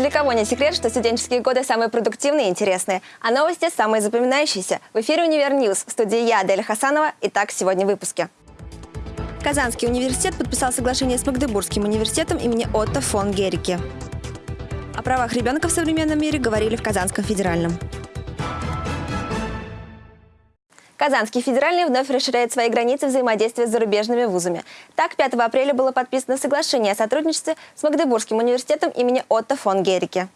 для кого не секрет, что студенческие годы самые продуктивные и интересные, а новости самые запоминающиеся. В эфире «Univer News». В студии я, Аделя Хасанова. Итак, сегодня в выпуске. Казанский университет подписал соглашение с Магдебургским университетом имени Отто фон Герике. О правах ребенка в современном мире говорили в Казанском федеральном. Казанский федеральный вновь расширяет свои границы взаимодействия с зарубежными вузами. Так, 5 апреля было подписано соглашение о сотрудничестве с Магдебургским университетом имени Отто фон Герике.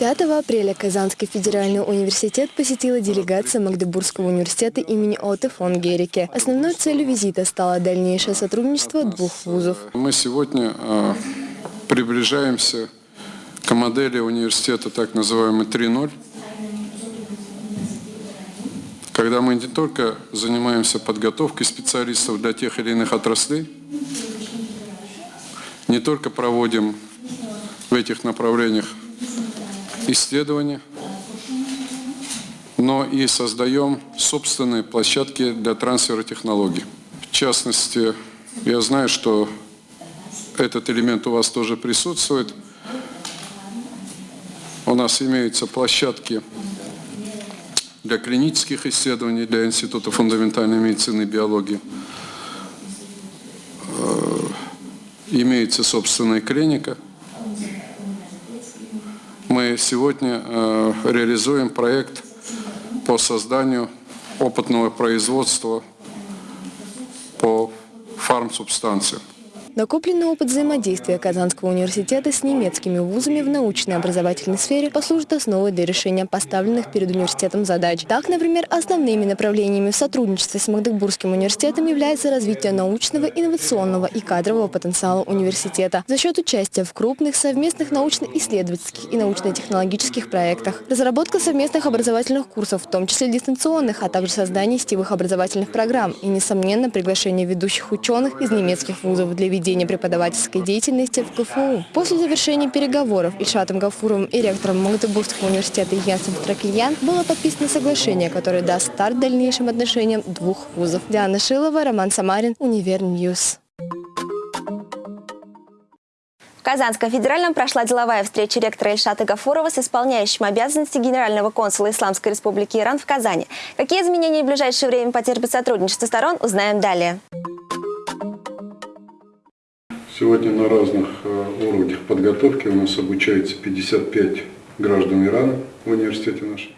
5 апреля Казанский федеральный университет посетила делегация Магдебургского университета имени Отто фон Герике. Основной целью визита стало дальнейшее сотрудничество двух вузов. Мы сегодня э, приближаемся к модели университета так называемый 3.0 когда мы не только занимаемся подготовкой специалистов для тех или иных отраслей, не только проводим в этих направлениях исследования, но и создаем собственные площадки для трансфера технологий. В частности, я знаю, что этот элемент у вас тоже присутствует. У нас имеются площадки для клинических исследований, для Института фундаментальной медицины и биологии. Э, имеется собственная клиника. Мы сегодня э, реализуем проект по созданию опытного производства по фармсубстанциям. Накопленный опыт взаимодействия Казанского университета с немецкими вузами в научной образовательной сфере послужит основой для решения поставленных перед университетом задач. Так, например, основными направлениями в сотрудничестве с Магдебургским университетом является развитие научного, инновационного и кадрового потенциала университета за счет участия в крупных совместных научно-исследовательских и научно-технологических проектах, разработка совместных образовательных курсов, в том числе дистанционных, а также создание сетевых образовательных программ и, несомненно, приглашение ведущих ученых из немецких вузов для ведения ведения преподавательской деятельности в КФУ. После завершения переговоров Ильшатом Гафуровым и ректором Магдебургского университета Йенсом Штракельян было подписано соглашение, которое даст старт дальнейшим отношениям двух вузов. Диана Шилова, Роман Самарин, Univer News. В Казанском федеральном прошла деловая встреча ректора Ильшата Гафурова с исполняющим обязанности генерального консула Исламской республики Иран в Казани. Какие изменения в ближайшее время потерпит сотрудничество сторон, узнаем далее. Сегодня на разных э, уровнях подготовки у нас обучается 55 граждан Ирана в университете нашем.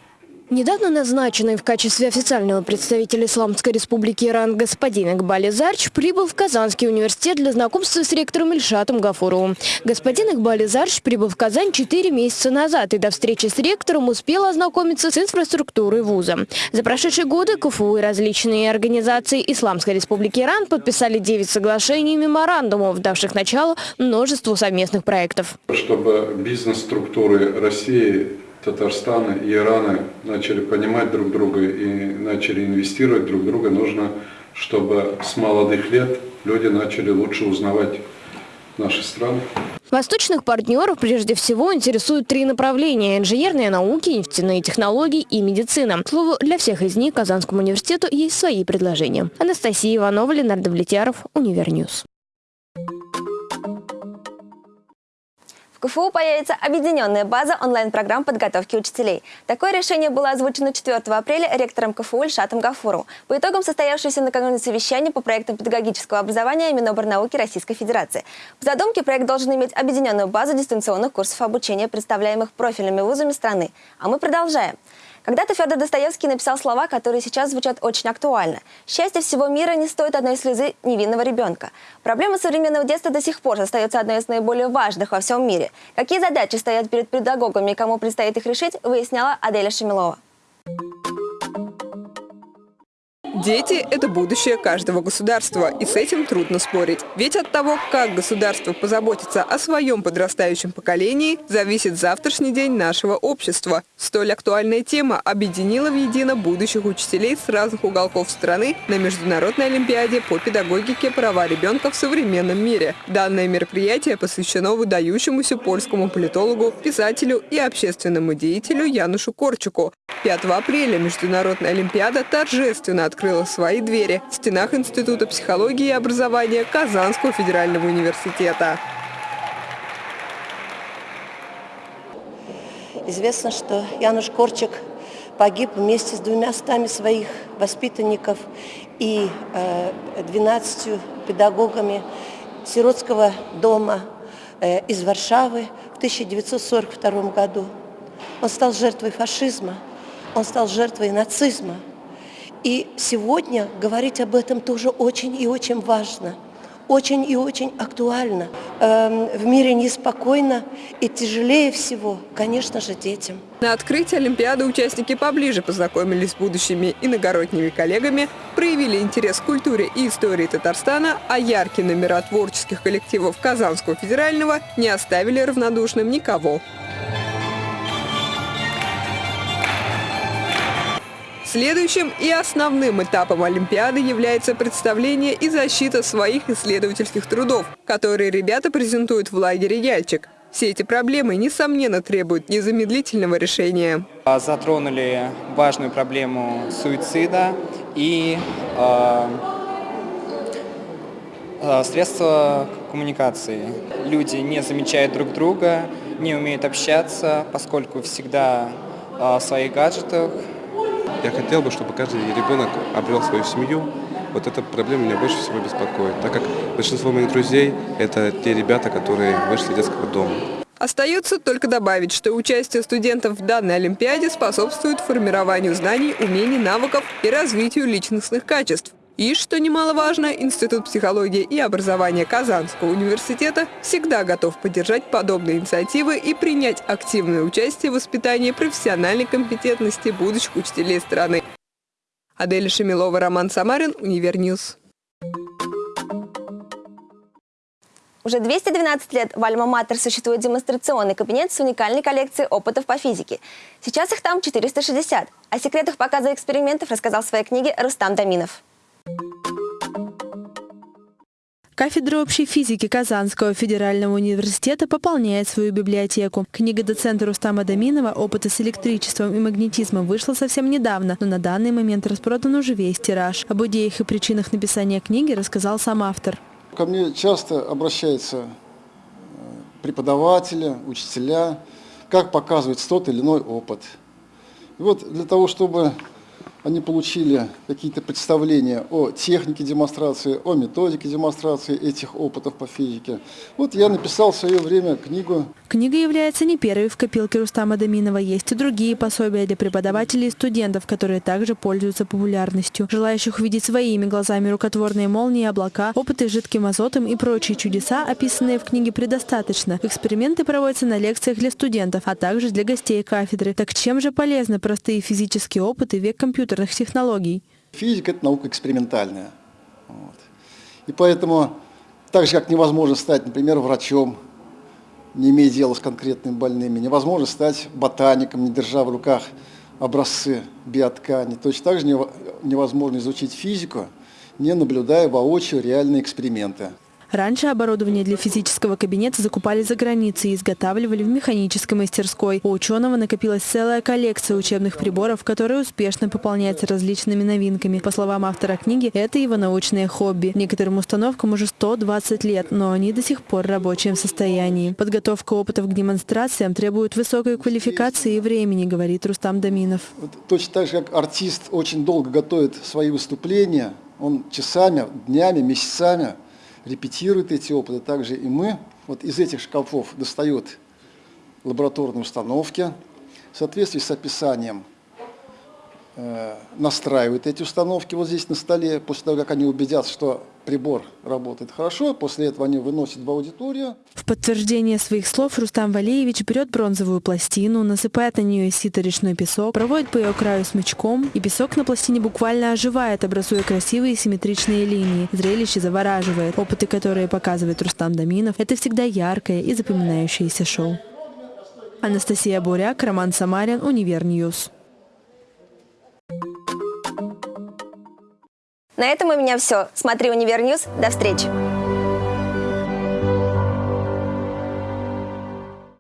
Недавно назначенный в качестве официального представителя Исламской республики Иран господин Игбали Зарч прибыл в Казанский университет для знакомства с ректором Ильшатом Гафуровым. Господин Игбали Зарч прибыл в Казань 4 месяца назад и до встречи с ректором успел ознакомиться с инфраструктурой вуза. За прошедшие годы КФУ и различные организации Исламской республики Иран подписали 9 соглашений и меморандумов, давших начало множеству совместных проектов. Чтобы бизнес-структуры России Татарстана и Ирана начали понимать друг друга и начали инвестировать друг друга, нужно, чтобы с молодых лет люди начали лучше узнавать наши страны. Восточных партнеров прежде всего интересуют три направления – инженерные науки, нефтяные технологии и медицина. К слову, для всех из них Казанскому университету есть свои предложения. Анастасия Иванова, Ленар Довлетьяров, Univer News. В КФУ появится объединенная база онлайн-программ подготовки учителей. Такое решение было озвучено 4 апреля ректором КФУ Ильшатом Гафуру по итогам состоявшегося накануне совещания по проектам педагогического образования Миноборнауки Российской Федерации. В задумке проект должен иметь объединенную базу дистанционных курсов обучения, представляемых профильными вузами страны. А мы продолжаем. Когда-то Федор Достоевский написал слова, которые сейчас звучат очень актуально. «Счастье всего мира не стоит одной слезы невинного ребенка». Проблема современного детства до сих пор остается одной из наиболее важных во всем мире. Какие задачи стоят перед педагогами и кому предстоит их решить, выясняла Аделя Шемилова. Дети – это будущее каждого государства, и с этим трудно спорить. Ведь от того, как государство позаботится о своем подрастающем поколении, зависит завтрашний день нашего общества. Столь актуальная тема объединила в едино будущих учителей с разных уголков страны на Международной Олимпиаде по педагогике «Права ребенка в современном мире». Данное мероприятие посвящено выдающемуся польскому политологу, писателю и общественному деятелю Янушу Корчуку. 5 апреля Международная Олимпиада торжественно открыла свои двери в стенах Института психологии и образования Казанского федерального университета. Известно, что Януш Корчик погиб вместе с двумя стами своих воспитанников и э, 12 педагогами сиротского дома э, из Варшавы в 1942 году. Он стал жертвой фашизма, он стал жертвой нацизма. И сегодня говорить об этом тоже очень и очень важно, очень и очень актуально. Эм, в мире неспокойно и тяжелее всего, конечно же, детям. На открытии Олимпиады участники поближе познакомились с будущими иногородними коллегами, проявили интерес к культуре и истории Татарстана, а яркие номера творческих коллективов Казанского федерального не оставили равнодушным никого. Следующим и основным этапом Олимпиады является представление и защита своих исследовательских трудов, которые ребята презентуют в лагере «Яльчик». Все эти проблемы, несомненно, требуют незамедлительного решения. А, затронули важную проблему суицида и э, средства коммуникации. Люди не замечают друг друга, не умеют общаться, поскольку всегда в своих гаджетах, я хотел бы, чтобы каждый ребенок обрел свою семью. Вот эта проблема меня больше всего беспокоит, так как большинство моих друзей – это те ребята, которые вышли из детского дома. Остается только добавить, что участие студентов в данной Олимпиаде способствует формированию знаний, умений, навыков и развитию личностных качеств. И, что немаловажно, Институт психологии и образования Казанского университета всегда готов поддержать подобные инициативы и принять активное участие в воспитании профессиональной компетентности будущих учителей страны. Адель Шамилова, Роман Самарин, Univer News. Уже 212 лет в Альма-Матер существует демонстрационный кабинет с уникальной коллекцией опытов по физике. Сейчас их там 460. О секретах показа экспериментов рассказал в своей книге Рустам Даминов. Кафедра общей физики Казанского федерального университета пополняет свою библиотеку. Книга доцента Рустама Даминова «Опыты с электричеством и магнетизмом» вышла совсем недавно, но на данный момент распродан уже весь тираж. Об идеях и причинах написания книги рассказал сам автор. Ко мне часто обращаются э, преподаватели, учителя, как показывать тот или иной опыт. И вот для того, чтобы они получили какие-то представления о технике демонстрации, о методике демонстрации этих опытов по физике. Вот я написал в свое время книгу. Книга является не первой в копилке Рустама Даминова. Есть и другие пособия для преподавателей и студентов, которые также пользуются популярностью. Желающих увидеть своими глазами рукотворные молнии, облака, опыты с жидким азотом и прочие чудеса, описанные в книге, предостаточно. Эксперименты проводятся на лекциях для студентов, а также для гостей кафедры. Так чем же полезны простые физические опыты век компьютера? Компьютерных технологий. Физика – это наука экспериментальная. Вот. И поэтому, так же, как невозможно стать, например, врачом, не имея дела с конкретными больными, невозможно стать ботаником, не держа в руках образцы биоткани. Точно так же невозможно изучить физику, не наблюдая воочию реальные эксперименты. Раньше оборудование для физического кабинета закупали за границей и изготавливали в механической мастерской. У ученого накопилась целая коллекция учебных приборов, которая успешно пополняется различными новинками. По словам автора книги, это его научное хобби. Некоторым установкам уже 120 лет, но они до сих пор в рабочем состоянии. Подготовка опытов к демонстрациям требует высокой квалификации и времени, говорит Рустам Даминов. Вот точно так же, как артист очень долго готовит свои выступления, он часами, днями, месяцами – репетирует эти опыты, также и мы. Вот из этих шкафов достают лабораторные установки в соответствии с описанием настраивают эти установки вот здесь на столе, после того, как они убедятся, что прибор работает хорошо, после этого они выносят в аудиторию. В подтверждение своих слов Рустам Валеевич берет бронзовую пластину, насыпает на нее сито-речной песок, проводит по ее краю смычком, и песок на пластине буквально оживает, образуя красивые симметричные линии. Зрелище завораживает. Опыты, которые показывает Рустам Даминов, это всегда яркое и запоминающееся шоу. Анастасия Буряк, Роман Самарин, Univer News. На этом у меня все. Смотри Univer News. До встречи.